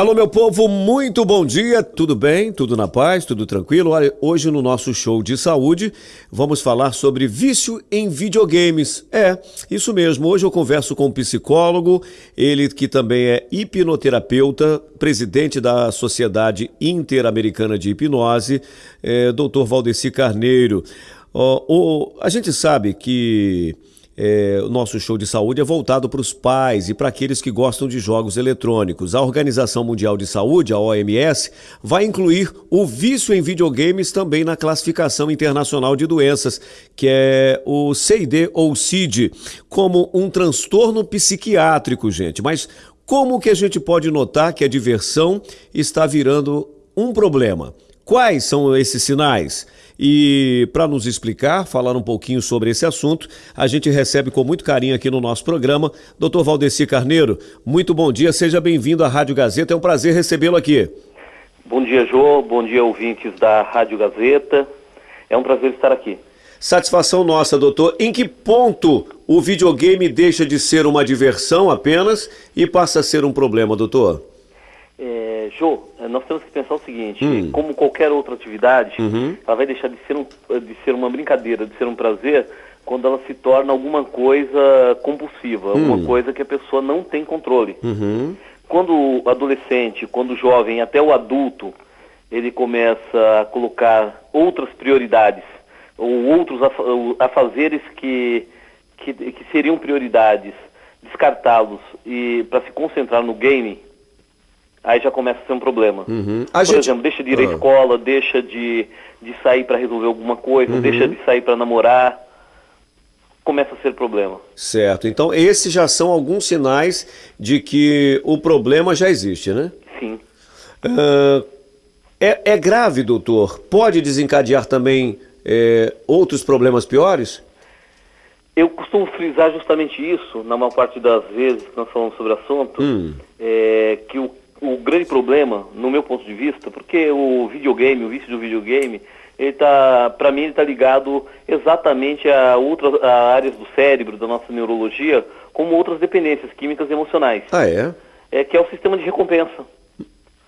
Alô, meu povo, muito bom dia, tudo bem? Tudo na paz? Tudo tranquilo? Olha, hoje no nosso show de saúde vamos falar sobre vício em videogames. É, isso mesmo. Hoje eu converso com um psicólogo, ele que também é hipnoterapeuta, presidente da Sociedade Interamericana de Hipnose, é, Dr. Valdeci Carneiro. Oh, a gente sabe que é, o nosso show de saúde é voltado para os pais e para aqueles que gostam de jogos eletrônicos. A Organização Mundial de Saúde, a OMS, vai incluir o vício em videogames também na classificação internacional de doenças, que é o CID ou CID, como um transtorno psiquiátrico, gente. Mas como que a gente pode notar que a diversão está virando um problema? Quais são esses sinais? E para nos explicar, falar um pouquinho sobre esse assunto, a gente recebe com muito carinho aqui no nosso programa Dr. Valdeci Carneiro. Muito bom dia, seja bem-vindo à Rádio Gazeta, é um prazer recebê-lo aqui. Bom dia, Jô, bom dia, ouvintes da Rádio Gazeta. É um prazer estar aqui. Satisfação nossa, doutor. Em que ponto o videogame deixa de ser uma diversão apenas e passa a ser um problema, doutor? É, Jô, nós temos que pensar o seguinte, hum. como qualquer outra atividade, uhum. ela vai deixar de ser, um, de ser uma brincadeira, de ser um prazer, quando ela se torna alguma coisa compulsiva, hum. alguma coisa que a pessoa não tem controle. Uhum. Quando o adolescente, quando o jovem, até o adulto, ele começa a colocar outras prioridades, ou outros afazeres que, que, que seriam prioridades, descartá-los e para se concentrar no game, aí já começa a ser um problema. Uhum. Por gente... exemplo, deixa de ir à ah. escola, deixa de, de sair para resolver alguma coisa, uhum. deixa de sair para namorar, começa a ser problema. Certo. Então, esses já são alguns sinais de que o problema já existe, né? Sim. Uh, é, é, grave, doutor? Pode desencadear também é, outros problemas piores? Eu costumo frisar justamente isso, na maior parte das vezes que nós falamos sobre o assunto, hum. é, que o o grande problema, no meu ponto de vista, porque o videogame, o vício do videogame, ele tá, para mim, ele está ligado exatamente a outras a áreas do cérebro, da nossa neurologia, como outras dependências químicas e emocionais. Ah, é? É que é o sistema de recompensa.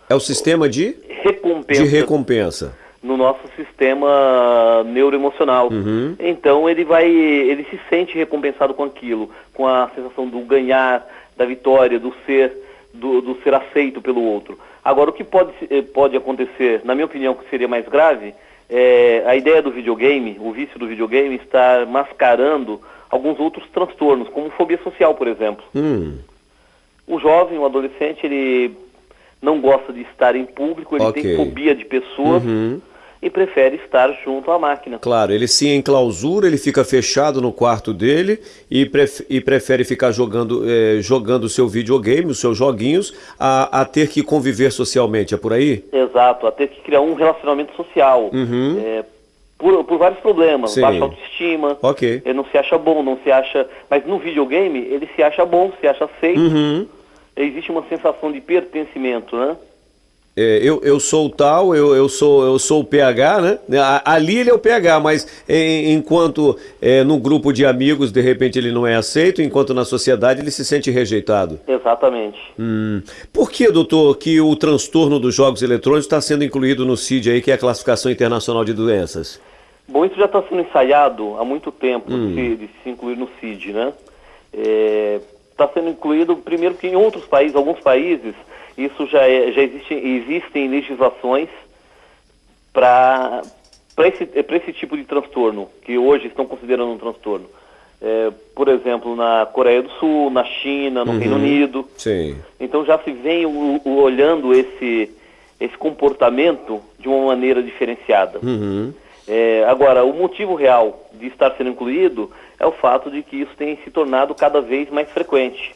É o sistema de recompensa. De recompensa. No nosso sistema neuroemocional. Uhum. Então ele vai, ele se sente recompensado com aquilo, com a sensação do ganhar, da vitória, do ser do, do ser aceito pelo outro. Agora, o que pode, eh, pode acontecer, na minha opinião, que seria mais grave, é a ideia do videogame, o vício do videogame, está mascarando alguns outros transtornos, como fobia social, por exemplo. Hum. O jovem, o adolescente, ele não gosta de estar em público, ele okay. tem fobia de pessoas. Uhum e prefere estar junto à máquina. Claro, ele se enclausura, ele fica fechado no quarto dele e, pref e prefere ficar jogando é, jogando o seu videogame, os seus joguinhos, a, a, ter que conviver socialmente, é por aí? Exato, a ter que criar um relacionamento social. Uhum. É, por, por, vários problemas, Sim. baixa autoestima, okay. ele não se acha bom, não se acha... Mas no videogame ele se acha bom, se acha aceito. Uhum. Existe uma sensação de pertencimento, né? É, eu, eu sou tal, eu, eu, sou, eu sou o PH, né? Ali ele é o PH, mas em, enquanto é, no grupo de amigos, de repente ele não é aceito, enquanto na sociedade ele se sente rejeitado. Exatamente. Hum. Por que, doutor, que o transtorno dos jogos eletrônicos está sendo incluído no CID aí, que é a Classificação Internacional de Doenças? Bom, isso já está sendo ensaiado há muito tempo hum. de, de, se incluir no CID, né? Está é, tá sendo incluído, primeiro que em outros países, alguns países isso já, é, já existe, existem legislações para esse, esse tipo de transtorno, que hoje estão considerando um transtorno. É, por exemplo, na Coreia do Sul, na China, no uhum, Reino Unido. Sim. Então já se vem o, o, olhando esse, esse comportamento de uma maneira diferenciada. Uhum. É, agora, o motivo real de estar sendo incluído é o fato de que isso tem se tornado cada vez mais frequente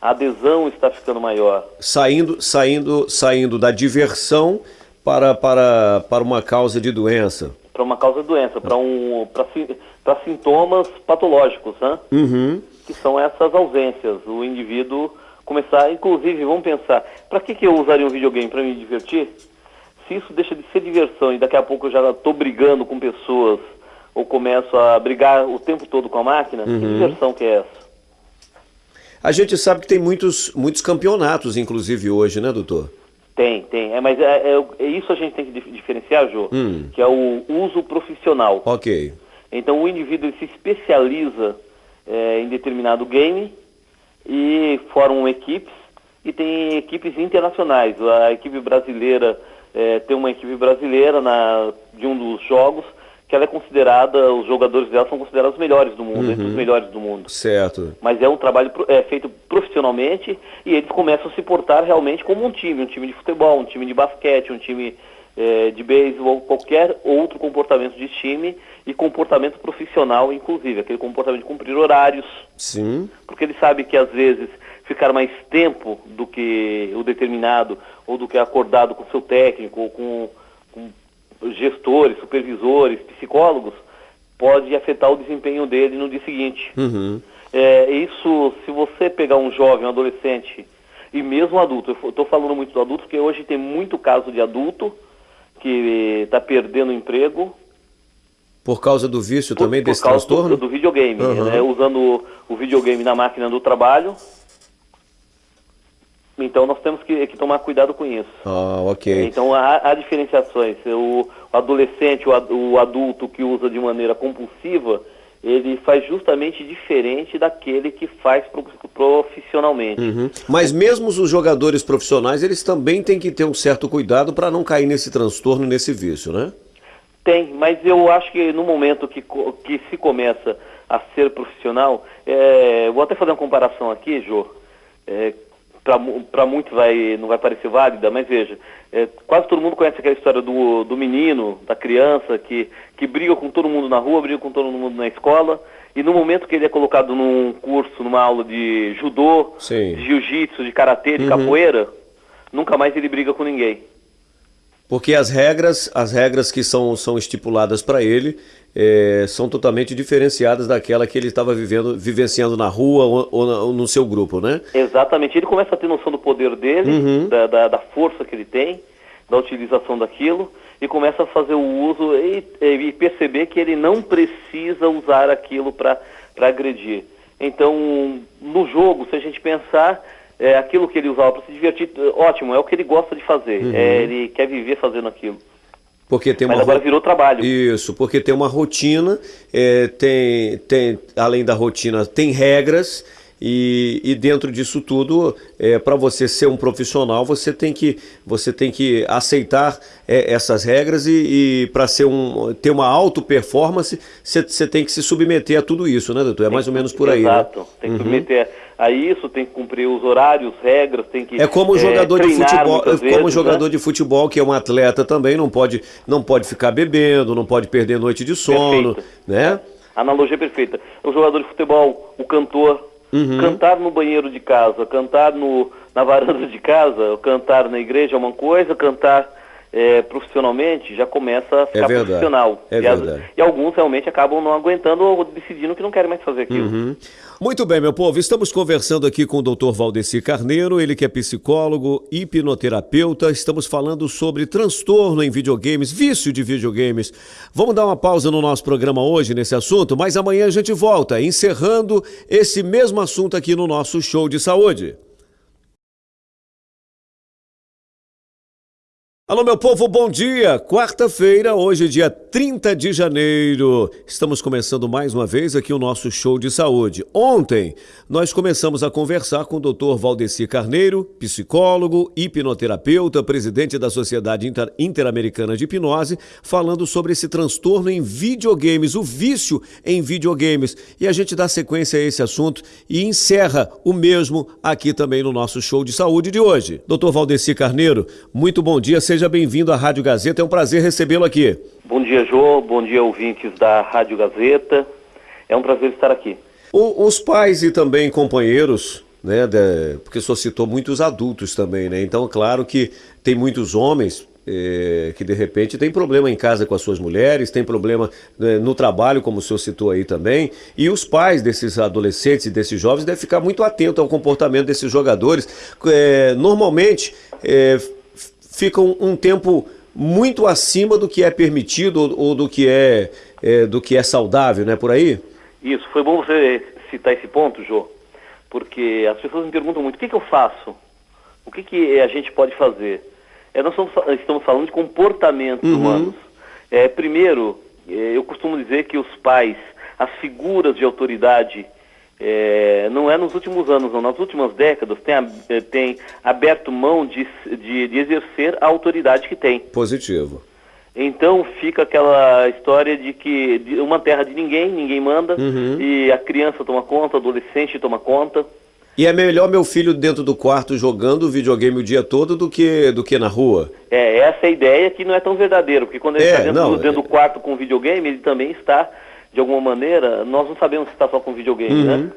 a adesão está ficando maior. Saindo, saindo, saindo da diversão para, para, para uma causa de doença. Para uma causa de doença, para um, para sintomas patológicos, né? Uhum. Que são essas ausências. O indivíduo começar, inclusive, vamos pensar, para que, que eu usaria um videogame? Para me divertir? Se isso deixa de ser diversão e daqui a pouco eu já estou brigando com pessoas ou começo a brigar o tempo todo com a máquina, uhum. que diversão que é essa? A gente sabe que tem muitos, muitos campeonatos, inclusive, hoje, né, doutor? Tem, tem. É, mas é, é, é isso a gente tem que diferenciar, Jô, hum. que é o uso profissional. Ok. Então o indivíduo se especializa é, em determinado game e formam equipes e tem equipes internacionais. A equipe brasileira é, tem uma equipe brasileira na, de um dos jogos que ela é considerada, os jogadores dela são considerados os melhores do mundo, uhum. entre os melhores do mundo. Certo. Mas é um trabalho é, feito profissionalmente e eles começam a se portar realmente como um time, um time de futebol, um time de basquete, um time é, de beisebol, qualquer outro comportamento de time e comportamento profissional, inclusive, aquele comportamento de cumprir horários. Sim. Porque ele sabe que às vezes ficar mais tempo do que o determinado ou do que acordado com seu técnico ou com gestores, supervisores, psicólogos, pode afetar o desempenho dele no dia seguinte. Uhum. É, isso, se você pegar um jovem, um adolescente e mesmo um adulto, eu estou falando muito do adulto, porque hoje tem muito caso de adulto que está perdendo emprego. Por causa do vício por, também por desse transtorno? Do, do videogame, uhum. né, usando o videogame na máquina do trabalho então nós temos que, que, tomar cuidado com isso. Ah, ok. Então há, há diferenciações. O, o adolescente, o, o, adulto que usa de maneira compulsiva, ele faz justamente diferente daquele que faz profissionalmente. Uhum. Mas mesmo os jogadores profissionais, eles também têm que ter um certo cuidado para não cair nesse transtorno, nesse vício, né? Tem, mas eu acho que no momento que, que se começa a ser profissional, é, vou até fazer uma comparação aqui, Jô. É, para muitos vai, não vai parecer válida, mas veja, é, quase todo mundo conhece aquela história do, do menino, da criança, que, que briga com todo mundo na rua, briga com todo mundo na escola, e no momento que ele é colocado num curso, numa aula de judô, Sim. de jiu-jitsu, de karatê, de uhum. capoeira, nunca mais ele briga com ninguém. Porque as regras, as regras que são, são estipuladas para ele é, são totalmente diferenciadas daquela que ele estava vivendo, vivenciando na rua ou, ou, no seu grupo, né? Exatamente. Ele começa a ter noção do poder dele, uhum. da, da, da, força que ele tem, da utilização daquilo, e começa a fazer o uso e, e perceber que ele não precisa usar aquilo para agredir. Então, no jogo, se a gente pensar, é, aquilo que ele usava para se divertir, ótimo, é o que ele gosta de fazer. Uhum. É, ele quer viver fazendo aquilo. Porque tem Mas uma agora virou trabalho. Isso, porque tem uma rotina, é, tem, tem, além da rotina, tem regras e, e dentro disso tudo, é, para você ser um profissional, você tem que, você tem que aceitar é, essas regras e, e para um, ter uma alta performance, você, tem que se submeter a tudo isso, né, doutor? É mais ou menos por aí. Né? Exato, né? tem que uhum. submeter a isso, tem que cumprir os horários, regras, tem que É como jogador é, de futebol, como vezes, jogador né? de futebol que é um atleta também, não pode, não pode ficar bebendo, não pode perder noite de sono, Perfeito. né? Analogia perfeita. O jogador de futebol, o cantor, Uhum. Cantar no banheiro de casa, cantar no, na varanda de casa, cantar na igreja é uma coisa, cantar é, profissionalmente já começa a ficar é profissional. É e, verdade. e alguns realmente acabam não aguentando ou decidindo que não querem mais fazer aquilo. Uhum. Muito bem, meu povo. Estamos conversando aqui com o Dr. Valdeci Carneiro, ele que é psicólogo, hipnoterapeuta. Estamos falando sobre transtorno em videogames, vício de videogames. Vamos dar uma pausa no nosso programa hoje nesse assunto, mas amanhã a gente volta, encerrando esse mesmo assunto aqui no nosso show de saúde. Alô, meu povo, bom dia! Quarta-feira, hoje, dia 30 de janeiro. Estamos começando mais uma vez aqui o nosso show de saúde. Ontem, nós começamos a conversar com o Dr. Valdeci Carneiro, psicólogo, hipnoterapeuta, presidente da Sociedade Inter Interamericana de Hipnose, falando sobre esse transtorno em videogames, o vício em videogames. E a gente dá sequência a esse assunto e encerra o mesmo aqui também no nosso show de saúde de hoje. Dr. Valdeci Carneiro, muito bom dia, seja Seja bem-vindo à Rádio Gazeta, é um prazer recebê-lo aqui. Bom dia, Jô, bom dia, ouvintes da Rádio Gazeta. É um prazer estar aqui. O, os pais e também companheiros, né, de, porque o senhor citou muitos adultos também, né? Então, claro que tem muitos homens é, que de repente tem problema em casa com as suas mulheres, tem problema né, no trabalho, como o senhor citou aí também, e os pais desses adolescentes e desses jovens devem ficar muito atentos ao comportamento desses jogadores. É, normalmente, é, ficam um tempo muito acima do que é permitido ou, do que é, é, do que é saudável, não é por aí? Isso, foi bom você citar esse ponto, Jô, porque as pessoas me perguntam muito, o que, que eu faço? O que, que a gente pode fazer? É, nós estamos, estamos falando de comportamentos uhum. humanos. É, primeiro, é, eu costumo dizer que os pais, as figuras de autoridade, é, não é nos últimos anos, não, nas últimas décadas, tem, é, tem aberto mão de, de, de exercer a autoridade que tem. Positivo. Então fica aquela história de que uma terra de ninguém, ninguém manda, uhum. e a criança toma conta, o adolescente toma conta. E é melhor meu filho dentro do quarto jogando videogame o dia todo do que, do que na rua? É, essa é a ideia que não é tão verdadeira, porque quando ele é, está dentro, não, dentro é... do quarto com videogame, ele também está, de alguma maneira, nós não sabemos se está só com videogame, né? uhum. né?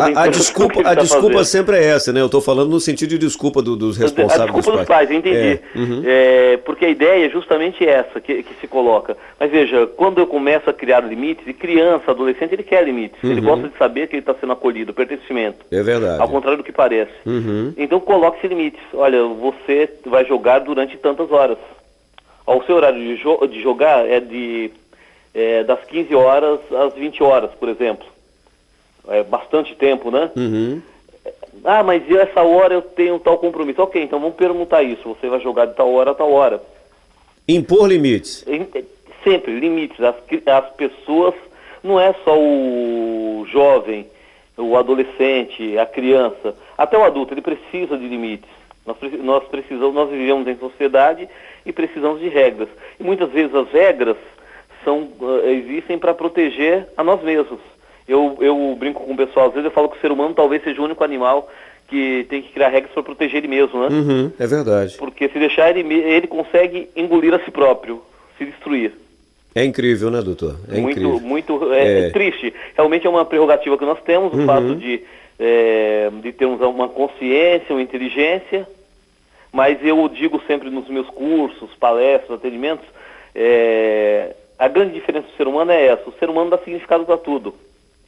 a, a desculpa, a tá desculpa sempre é essa, né? Eu estou falando no sentido de desculpa do, dos responsáveis. A desculpa dos pais, dos pais entendi. É, uhum. é, porque a ideia é justamente essa que, que, se coloca. Mas veja, quando eu começo a criar limites, e criança, adolescente, ele quer limites. Uhum. Ele gosta de saber que ele está sendo acolhido, pertencimento. É verdade. Ao contrário do que parece. Uhum. Então coloque-se limites. Olha, você vai jogar durante tantas horas. O seu horário de, jo de jogar é de é, das 15 horas às 20 horas, por exemplo é, bastante tempo, né? Uhum. Ah, mas essa hora eu tenho tal compromisso. Ok, então vamos perguntar isso. Você vai jogar de tal hora a tal hora. Impor limites. Sempre, limites. As, as pessoas, não é só o jovem, o adolescente, a criança, até o adulto, ele precisa de limites. Nós, nós precisamos, nós vivemos em sociedade e precisamos de regras. E muitas vezes as regras são, uh, existem para proteger a nós mesmos. Eu, eu brinco com o pessoal, às vezes eu falo que o ser humano talvez seja o único animal que tem que criar regras para proteger ele mesmo, né? Uhum, é verdade. Porque se deixar ele, ele consegue engolir a si próprio, se destruir. É incrível, né, doutor? É muito, incrível. muito é, é... triste. Realmente é uma prerrogativa que nós temos, o uhum. fato de, é, de termos uma consciência, uma inteligência, mas eu digo sempre nos meus cursos, palestras, atendimentos, é, a grande diferença do ser humano é essa, o ser humano dá significado para tudo.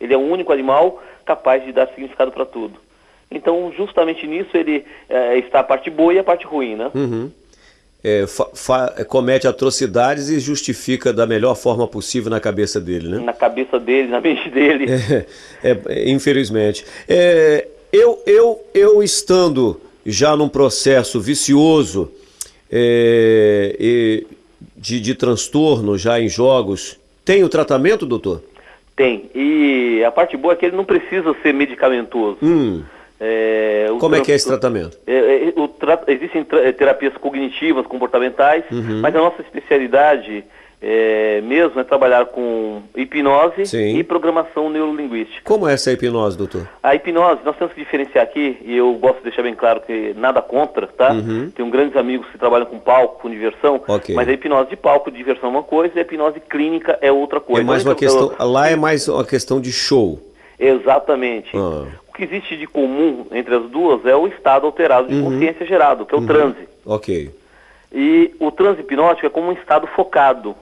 Ele é o único animal capaz de dar significado para tudo. Então, justamente nisso, ele é, está a parte boa e a parte ruim, né? Uhum. É, comete atrocidades e justifica da melhor forma possível na cabeça dele, né? Na cabeça dele, na mente dele. É, é, infelizmente. É, eu, eu, eu estando já num processo vicioso é, de, de transtorno já em jogos, tem o tratamento, doutor? Tem. E a parte boa é que ele não precisa ser medicamentoso. Hum. É, Como é que é esse tratamento? É, é, tra existem terapias cognitivas, comportamentais, uhum. mas a nossa especialidade é, mesmo é trabalhar com hipnose Sim. e programação neurolinguística. Como é essa hipnose, doutor? A hipnose, nós temos que diferenciar aqui, e eu gosto de deixar bem claro que nada contra, tá? Uhum. Tenho grandes amigos que trabalham com palco, com diversão, okay. mas a hipnose de palco, de diversão é uma coisa, e a hipnose clínica é outra coisa. É mais uma questão, lá é mais uma questão de show. Exatamente. Ah. O que existe de comum entre as duas é o estado alterado de uhum. consciência gerado, que é o uhum. transe. Ok. E o transe hipnótico é como um estado focado.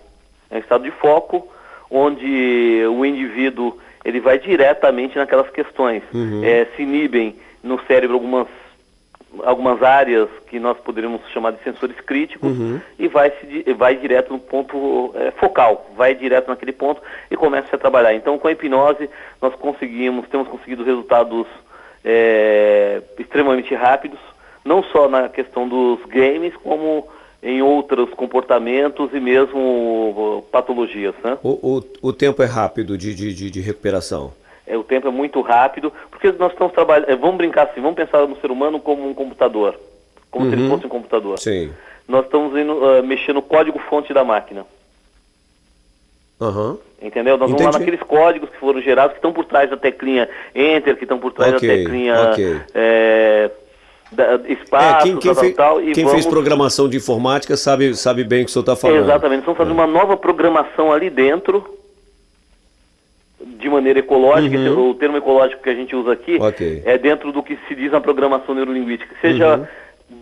É um estado de foco onde o indivíduo ele vai diretamente naquelas questões. Uhum. É, se inibem no cérebro algumas, algumas áreas que nós poderíamos chamar de sensores críticos uhum. e vai, se, vai direto no ponto é, focal, vai direto naquele ponto e começa a trabalhar. Então, com a hipnose, nós conseguimos, temos conseguido resultados é, extremamente rápidos, não só na questão dos games, como em outros comportamentos e mesmo patologias. Né? O, o, o tempo é rápido de, de, de recuperação? É, o tempo é muito rápido, porque nós estamos trabalhando, é, vamos brincar assim, vamos pensar no ser humano como um computador, como uhum. se ele uhum. fosse um computador. Sim. Nós estamos indo, uh, mexendo no código-fonte da máquina. Uhum. Entendeu? Nós Entendi. vamos lá naqueles códigos que foram gerados, que estão por trás da teclinha Enter, que estão por trás okay. da teclinha okay. é, espaço, é, quem, quem, tal, fez, tal, e quem vamos... fez programação de informática sabe, sabe bem o que o senhor está falando. Exatamente, vamos fazer é. uma nova programação ali dentro, de maneira ecológica, uhum. o termo ecológico que a gente usa aqui okay. é dentro do que se diz na programação neurolinguística, seja uhum.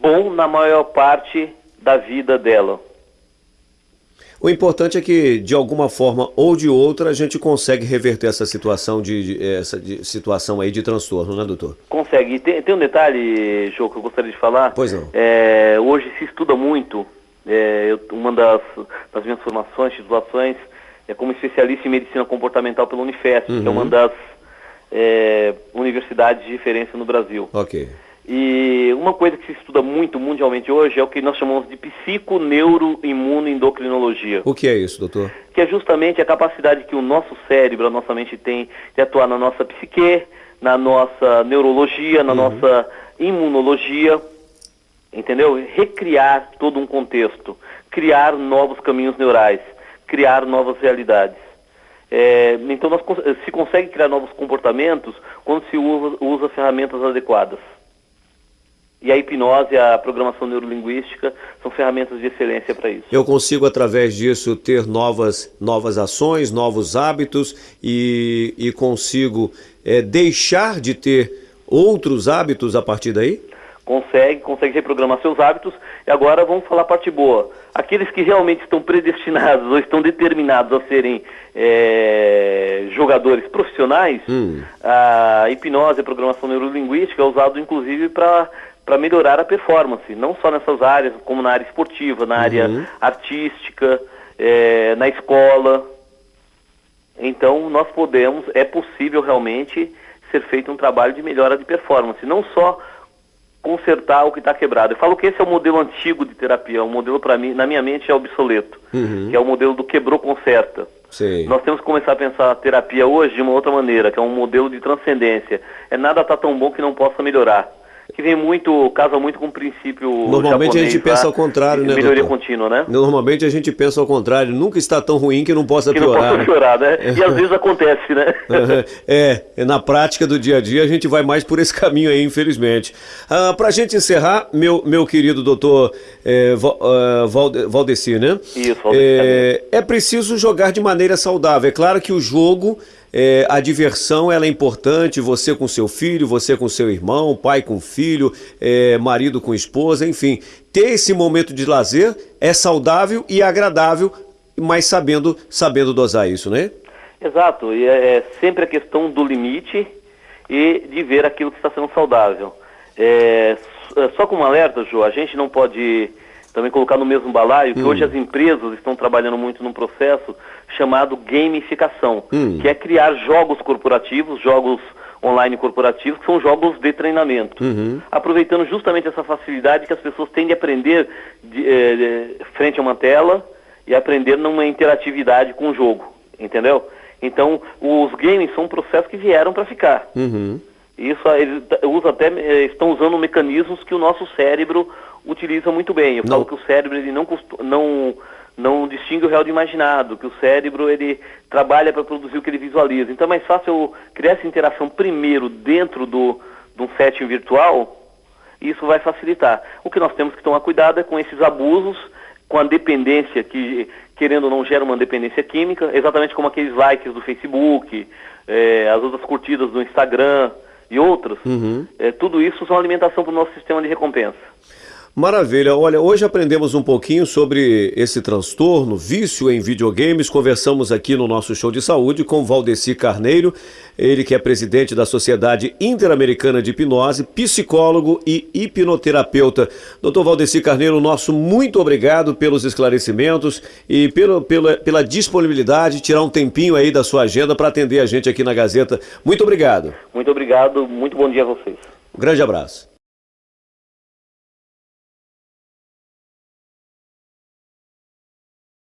bom na maior parte da vida dela. O importante é que, de alguma forma ou de outra, a gente consegue reverter essa situação de, de essa de, situação aí de transtorno, né, doutor? Consegue. Tem, tem um detalhe, João, que eu gostaria de falar. Pois não. É, hoje se estuda muito, é, eu, uma das, das minhas formações, titulações, é como especialista em medicina comportamental pela Unifesp, uhum. que é uma uhum. das é, universidades de referência no Brasil. Ok. E uma coisa que se estuda muito mundialmente hoje é o que nós chamamos de psiconeuroimunoendocrinologia. O que é isso, doutor? Que é justamente a capacidade que o nosso cérebro, a nossa mente tem de atuar na nossa psique, na nossa neurologia, na uhum. nossa imunologia, entendeu? Recriar todo um contexto, criar novos caminhos neurais, criar novas realidades. É, então nós, se consegue criar novos comportamentos quando se usa, usa ferramentas adequadas. E a hipnose, a programação neurolinguística são ferramentas de excelência para isso. Eu consigo, através disso, ter novas, novas ações, novos hábitos e, e consigo é, deixar de ter outros hábitos a partir daí? Consegue, consegue reprogramar seus hábitos. E agora vamos falar a parte boa. Aqueles que realmente estão predestinados ou estão determinados a serem é, jogadores profissionais, hum. a hipnose, a programação neurolinguística é usado inclusive para para melhorar a performance, não só nessas áreas, como na área esportiva, na uhum. área artística, é, na escola. Então, nós podemos, é possível realmente ser feito um trabalho de melhora de performance, não só consertar o que está quebrado. Eu falo que esse é o modelo antigo de terapia, o modelo para mim, na minha mente é obsoleto, uhum. que é o modelo do quebrou conserta. Sim. Nós temos que começar a pensar a terapia hoje de uma outra maneira, que é um modelo de transcendência. É nada tá tão bom que não possa melhorar que vem muito, casa muito com o princípio Normalmente japonês, a gente pensa ao contrário, né, Melhoria doutor? contínua, né? Normalmente a gente pensa ao contrário, nunca está tão ruim que não possa que piorar. Não possa piorar, né? né? E às vezes acontece, né? é, na prática do dia a dia a gente vai mais por esse caminho aí, infelizmente. Ah, Para a gente encerrar, meu, meu querido doutor é, Valdeci, né? Isso, Valdeci. É, é preciso jogar de maneira saudável. É claro que o jogo é, a diversão ela é importante, você com seu filho, você com seu irmão, pai com filho, é, marido com esposa, enfim. Ter esse momento de lazer é saudável e agradável, mas sabendo, sabendo dosar isso, né? Exato, e é, é sempre a questão do limite e de ver aquilo que está sendo saudável. É, é só como alerta, Ju, a gente não pode também colocar no mesmo balaio, que hum. hoje as empresas estão trabalhando muito num processo chamado gamificação, hum. que é criar jogos corporativos, jogos online corporativos, que são jogos de treinamento. Uhum. Aproveitando justamente essa facilidade que as pessoas têm de aprender de, eh, de, frente a uma tela e aprender numa interatividade com o jogo, entendeu? Então, os games são um processo que vieram para ficar. Uhum. Isso, eles usa até, eh, estão usando mecanismos que o nosso cérebro utiliza muito bem. Eu não. falo que o cérebro ele não, não, não distingue o real do imaginado, que o cérebro ele trabalha para produzir o que ele visualiza. Então é mais fácil eu criar essa interação primeiro dentro do, de um setting virtual, e isso vai facilitar. O que nós temos que tomar cuidado é com esses abusos, com a dependência que, querendo ou não, gera uma dependência química, exatamente como aqueles likes do Facebook, é, as outras curtidas do Instagram e outros. Uhum. É, tudo isso são alimentação para o nosso sistema de recompensa. Maravilha. Olha, hoje aprendemos um pouquinho sobre esse transtorno, vício em videogames. Conversamos aqui no nosso show de saúde com Valdeci Carneiro, ele que é presidente da Sociedade Interamericana de Hipnose, psicólogo e hipnoterapeuta. Doutor Valdeci Carneiro, nosso muito obrigado pelos esclarecimentos e pelo, pela, pela disponibilidade, tirar um tempinho aí da sua agenda para atender a gente aqui na Gazeta. Muito obrigado. Muito obrigado, muito bom dia a vocês. Um grande abraço.